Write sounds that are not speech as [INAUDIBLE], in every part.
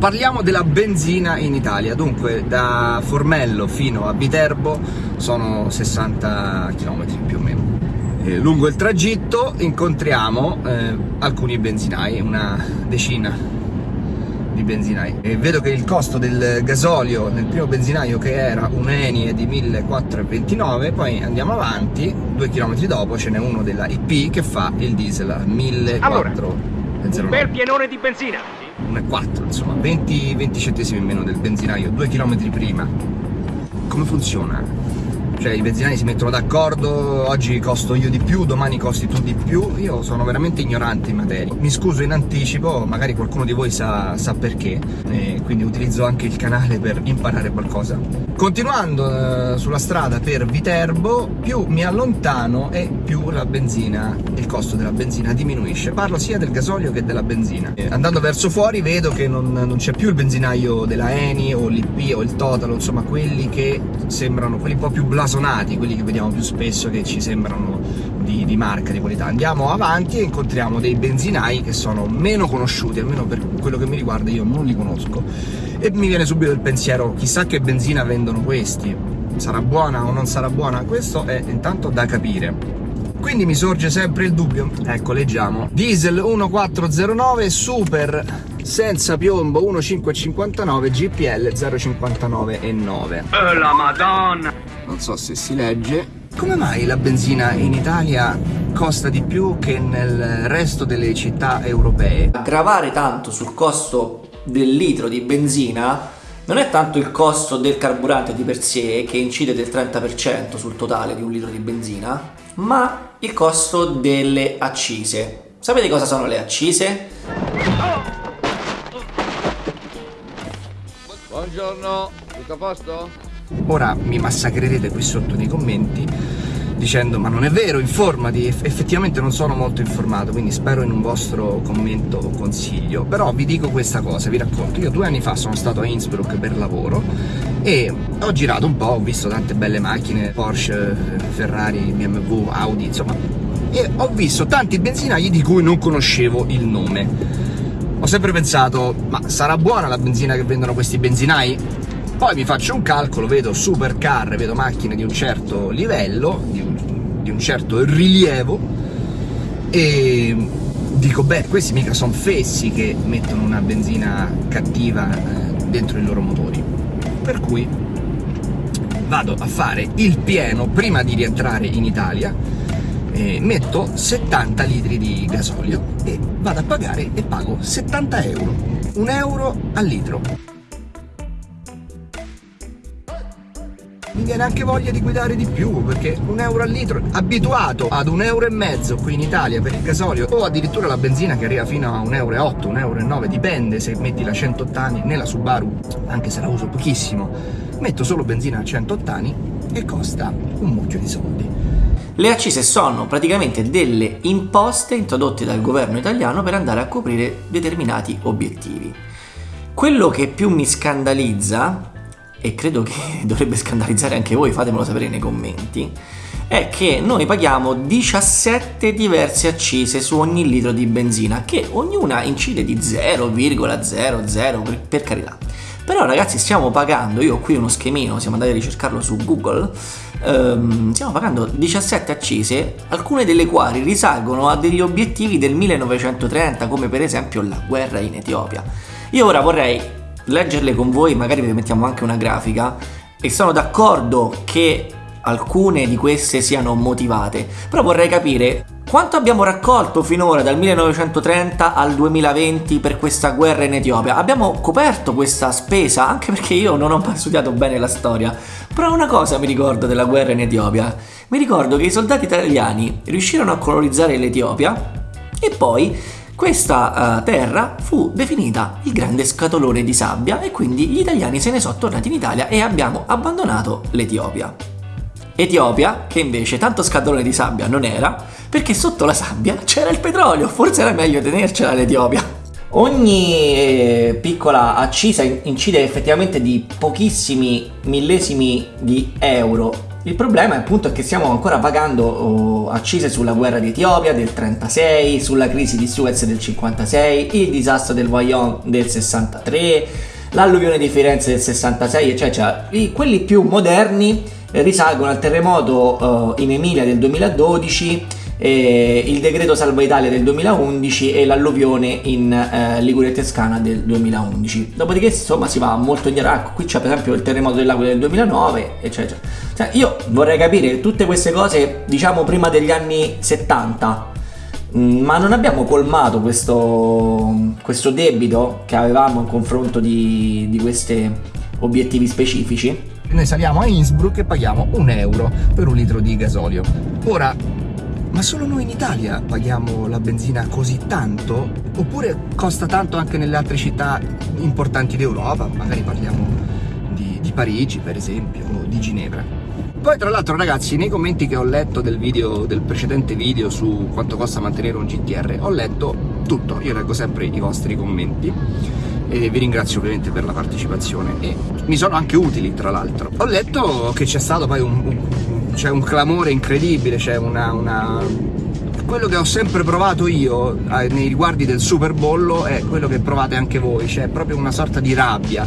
Parliamo della benzina in Italia, dunque da Formello fino a Viterbo sono 60 km più o meno. E lungo il tragitto incontriamo eh, alcuni benzinai, una decina di benzinai. E vedo che il costo del gasolio nel primo benzinaio che era un Eni è di 1429, poi andiamo avanti, due chilometri dopo ce n'è uno della IP che fa il diesel a 1409. Allora, un bel pienone di benzina! 1,4 insomma 20, 20 centesimi in meno del benzinaio due chilometri prima come funziona? Cioè i benzinai si mettono d'accordo, oggi costo io di più, domani costi tu di più, io sono veramente ignorante in materia. Mi scuso in anticipo, magari qualcuno di voi sa, sa perché, e quindi utilizzo anche il canale per imparare qualcosa. Continuando eh, sulla strada per Viterbo, più mi allontano e più la benzina, il costo della benzina diminuisce. Parlo sia del gasolio che della benzina. E andando verso fuori vedo che non, non c'è più il benzinaio della Eni o l'IP o il Total, insomma quelli che sembrano, quelli un po' più blasonati blasonati, quelli che vediamo più spesso che ci sembrano di, di, marca, di qualità. Andiamo avanti e incontriamo dei benzinai che sono meno conosciuti, almeno per quello che mi riguarda io non li conosco. E mi viene subito il pensiero, chissà che benzina vendono questi, sarà buona o non sarà buona? Questo è intanto da capire. Quindi mi sorge sempre il dubbio, ecco leggiamo, diesel 1409 super senza piombo 1559 GPL 059 e 9 oh, la madonna non so se si legge come mai la benzina in Italia costa di più che nel resto delle città europee? Gravare tanto sul costo del litro di benzina non è tanto il costo del carburante di per sé che incide del 30% sul totale di un litro di benzina, ma il costo delle accise. Sapete cosa sono le accise? Buongiorno, tutto a posto? Ora mi massacrerete qui sotto nei commenti dicendo ma non è vero, informati, effettivamente non sono molto informato, quindi spero in un vostro commento o consiglio, però vi dico questa cosa, vi racconto, io due anni fa sono stato a Innsbruck per lavoro e ho girato un po', ho visto tante belle macchine, Porsche, Ferrari, BMW, Audi, insomma, e ho visto tanti benzinai di cui non conoscevo il nome. Ho sempre pensato, ma sarà buona la benzina che vendono questi benzinai? Poi mi faccio un calcolo, vedo supercar, vedo macchine di un certo livello, di un, di un certo rilievo e dico, beh, questi mica sono fessi che mettono una benzina cattiva eh, dentro i loro motori. Per cui vado a fare il pieno prima di rientrare in Italia, eh, metto 70 litri di gasolio e vado a pagare e pago 70 euro, un euro al litro. mi viene anche voglia di guidare di più perché un euro al litro abituato ad un euro e mezzo qui in Italia per il gasolio o addirittura la benzina che arriva fino a un euro e 8 un euro e 9 dipende se metti la 100 ottani nella Subaru anche se la uso pochissimo metto solo benzina a 100 ottani e costa un mucchio di soldi le accise sono praticamente delle imposte introdotte dal governo italiano per andare a coprire determinati obiettivi. Quello che più mi scandalizza e credo che [LAUGHS] dovrebbe scandalizzare anche voi, fatemelo sapere nei commenti, è che noi paghiamo 17 diverse accise su ogni litro di benzina, che ognuna incide di 0,00 per, carità. Però ragazzi stiamo pagando, io ho qui uno schemino, siamo andati a ricercarlo su Google, ehm, stiamo pagando 17 accise, alcune delle quali risalgono a degli obiettivi del 1930, come per esempio la guerra in Etiopia. Io ora vorrei leggerle con voi, magari vi mettiamo anche una grafica e sono d'accordo che alcune di queste siano motivate, però vorrei capire quanto abbiamo raccolto finora dal 1930 al 2020 per questa guerra in Etiopia? Abbiamo coperto questa spesa? Anche perché io non ho mai studiato bene la storia. Però una cosa mi ricordo della guerra in Etiopia. Mi ricordo che i soldati italiani riuscirono a colonizzare l'Etiopia e poi questa uh, terra fu definita il grande scatolone di sabbia e quindi gli italiani se ne sono tornati in Italia e abbiamo abbandonato l'Etiopia. Etiopia, che invece tanto scatolone di sabbia non era, perché sotto la sabbia c'era il petrolio, forse era meglio tenercela l'Etiopia. Ogni eh, piccola accisa incide effettivamente di pochissimi millesimi di euro Il problema appunto è che stiamo ancora pagando oh, accise sulla guerra di Etiopia del 36, sulla crisi di Suez del 56, il disastro del Vaillon del 63, l'alluvione di Firenze del 66, eccetera. Cioè, quelli più moderni risalgono al terremoto uh, in Emilia del 2012 eh, il decreto Salva Italia del 2011 e l'alluvione in eh, Liguria Toscana del 2011. Dopodiché insomma si va molto indietro, ecco, qui c'è per esempio il terremoto dell'Aquila del 2009, eccetera. Cioè, io vorrei capire tutte queste cose, diciamo prima degli anni 70, mm, ma non abbiamo colmato questo, questo debito che avevamo in confronto di, di questi obiettivi specifici? Noi saliamo a Innsbruck e paghiamo un euro per un litro di gasolio. Ora, ma solo noi in Italia paghiamo la benzina così tanto? Oppure costa tanto anche nelle altre città importanti d'Europa? Magari parliamo di, di Parigi per esempio o di Ginevra. Poi tra l'altro ragazzi nei commenti che ho letto del, video, del precedente video su quanto costa mantenere un GTR ho letto tutto, io leggo sempre i vostri commenti e vi ringrazio ovviamente per la partecipazione e mi sono anche utili tra l'altro. Ho letto che c'è stato poi un, un c'è un clamore incredibile, c'è una, una, Quello che ho sempre provato io eh, nei riguardi del super bollo è quello che provate anche voi, c'è proprio una sorta di rabbia.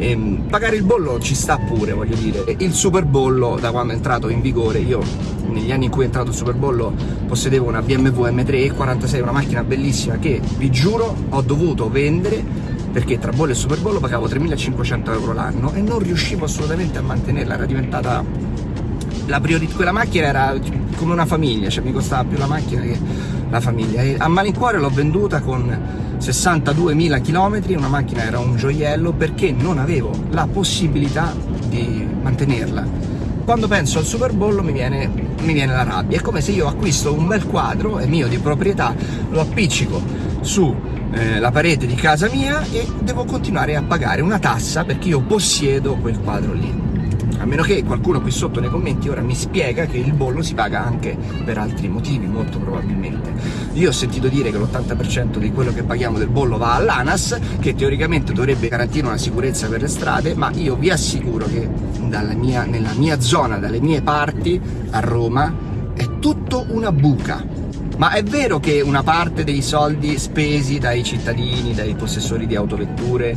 E, ehm, pagare il bollo ci sta pure, voglio dire. Il super bollo, da quando è entrato in vigore, io negli anni in cui è entrato il super bollo possedevo una BMW M3 E46, una macchina bellissima che, vi giuro, ho dovuto vendere perché tra bollo e super bollo pagavo 3.500 euro l'anno e non riuscivo assolutamente a mantenerla, era diventata la priorità, quella macchina era come una famiglia, cioè mi costava più la macchina che la famiglia. E a malincuore l'ho venduta con 62.000 km, una macchina era un gioiello perché non avevo la possibilità di mantenerla. Quando penso al Super Bowl mi viene, mi viene la rabbia, è come se io acquisto un bel quadro, è mio di proprietà, lo appiccico su eh, parete di casa mia e devo continuare a pagare una tassa perché io possiedo quel quadro lì meno che qualcuno qui sotto nei commenti ora mi spiega che il bollo si paga anche per altri motivi, molto probabilmente. Io ho sentito dire che l'80% di quello che paghiamo del bollo va all'ANAS, che teoricamente dovrebbe garantire una sicurezza per le strade, ma io vi assicuro che mia, nella mia zona, dalle mie parti, a Roma, è tutto una buca ma è vero che una parte dei soldi spesi dai cittadini, dai possessori di autovetture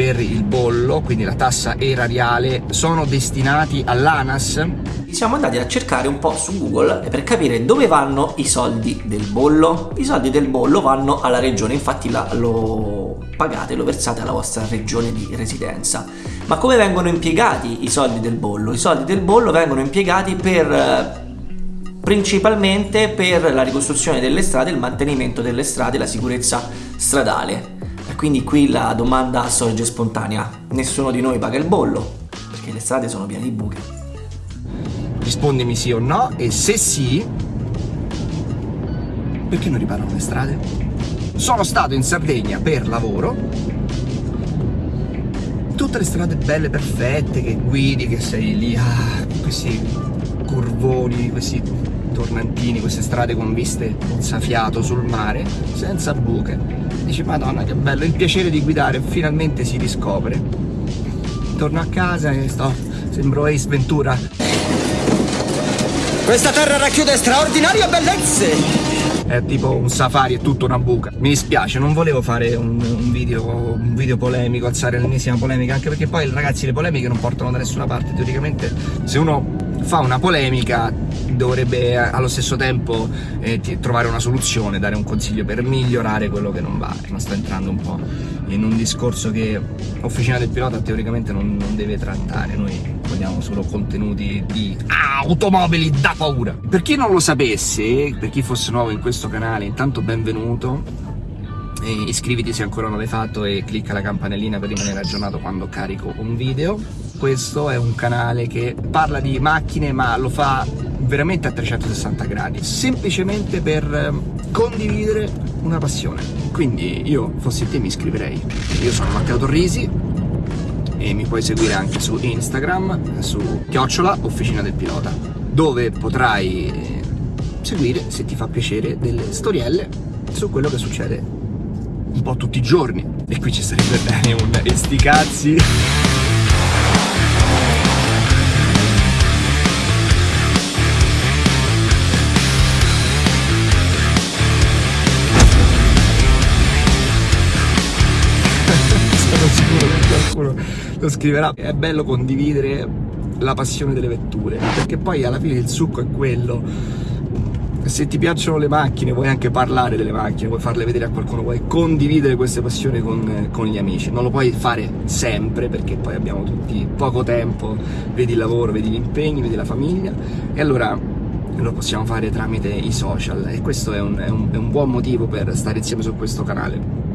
per il bollo, quindi la tassa erariale, sono destinati all'ANAS? Siamo andati a cercare un po' su Google per capire dove vanno i soldi del bollo. I soldi del bollo vanno alla regione, infatti la, lo pagate, lo versate alla vostra regione di residenza. Ma come vengono impiegati i soldi del bollo? I soldi del bollo vengono impiegati per eh, principalmente per la ricostruzione delle strade, il mantenimento delle strade, la sicurezza stradale. E quindi qui la domanda sorge spontanea. Nessuno di noi paga il bollo, perché le strade sono piene di buche. Rispondimi sì o no, e se sì, perché non riparano le strade? Sono stato in Sardegna per lavoro, tutte le strade belle, perfette, che guidi, che sei lì, ah, questi curvoni, questi tornantini, queste strade con viste mozzafiato sul mare, senza buche. Dici, madonna che bello, il piacere di guidare finalmente si riscopre. Torno a casa e sto, sembro Ace Ventura. Questa terra racchiude straordinarie bellezze! È tipo un safari, è tutto una buca. Mi dispiace, non volevo fare un, un, video, un video polemico, alzare l'ennesima polemica, anche perché poi ragazzi le polemiche non portano da nessuna parte. Teoricamente se uno fa una polemica dovrebbe allo stesso tempo eh, trovare una soluzione, dare un consiglio per migliorare quello che non va. Non sto entrando un po' in un discorso che Officina del Pilota teoricamente non, non deve trattare, noi vogliamo solo contenuti di automobili da paura. Per chi non lo sapesse, per chi fosse nuovo in questo canale, intanto benvenuto, e iscriviti se ancora non l'hai fatto e clicca la campanellina per rimanere aggiornato quando carico un video. Questo è un canale che parla di macchine ma lo fa veramente a 360 gradi semplicemente per ehm, condividere una passione. Quindi io fossi te mi iscriverei. Io sono Matteo Torrisi e mi puoi seguire anche su Instagram su chiocciola officina del pilota dove potrai eh, seguire se ti fa piacere delle storielle su quello che succede un po' tutti i giorni. E qui ci sarebbe bene un esticazzi qualcuno lo scriverà. È bello condividere la passione delle vetture, perché poi alla fine il succo è quello se ti piacciono le macchine, vuoi anche parlare delle macchine, vuoi farle vedere a qualcuno, vuoi condividere queste passioni con, con, gli amici. Non lo puoi fare sempre perché poi abbiamo tutti poco tempo, vedi il lavoro, vedi gli impegni, vedi la famiglia e allora lo possiamo fare tramite i social e questo è un, è un, è un buon motivo per stare insieme su questo canale.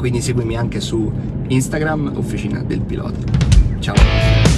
Quindi seguimi anche su Instagram, Officina del Pilota. Ciao!